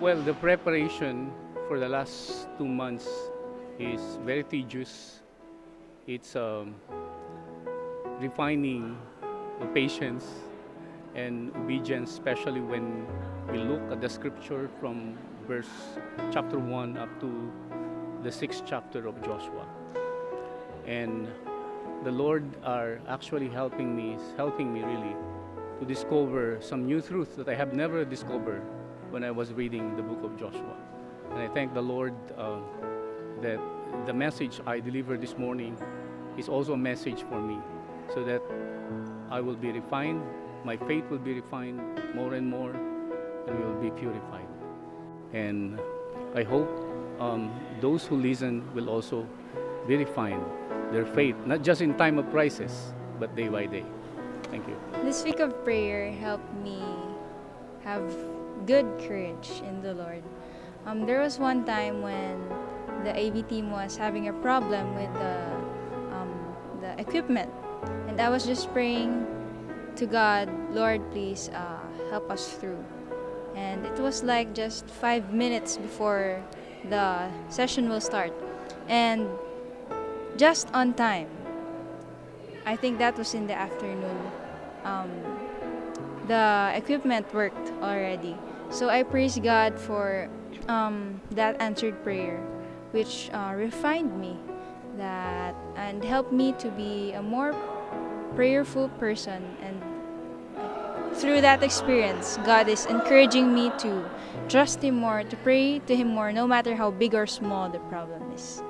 Well, the preparation for the last two months is very tedious. It's um, refining the patience and obedience, especially when we look at the scripture from verse chapter 1 up to the sixth chapter of Joshua. And the Lord are actually helping me, helping me really to discover some new truths that I have never discovered when I was reading the book of Joshua. And I thank the Lord uh, that the message I delivered this morning is also a message for me so that I will be refined, my faith will be refined more and more, and we will be purified. And I hope um, those who listen will also be refined, their faith, not just in time of crisis, but day by day. Thank you. This week of prayer helped me have good courage in the Lord. Um, there was one time when the AV team was having a problem with the, um, the equipment, and I was just praying to God, Lord, please uh, help us through. And it was like just five minutes before the session will start, and just on time. I think that was in the afternoon. Um, the equipment worked already. So I praise God for um, that answered prayer, which uh, refined me that and helped me to be a more prayerful person. And through that experience, God is encouraging me to trust Him more, to pray to Him more, no matter how big or small the problem is.